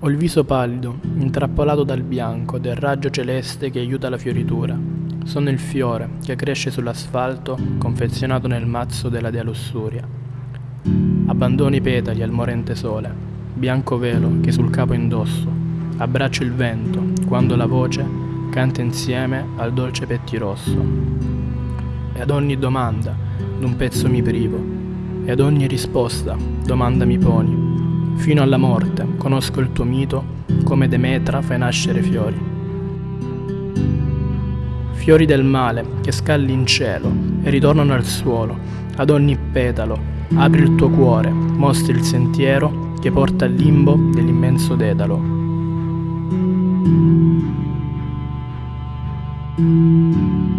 Ho il viso pallido, intrappolato dal bianco del raggio celeste che aiuta la fioritura. Sono il fiore che cresce sull'asfalto, confezionato nel mazzo della dea lussuria. Abbandono i petali al morente sole, bianco velo che sul capo indosso. Abbraccio il vento quando la voce canta insieme al dolce pettirosso. E ad ogni domanda d'un pezzo mi privo, e ad ogni risposta domanda mi poni Fino alla morte conosco il tuo mito, come Demetra fai nascere fiori. Fiori del male che scalli in cielo e ritornano al suolo, ad ogni petalo, apri il tuo cuore, mostri il sentiero che porta al limbo dell'immenso dedalo. thank you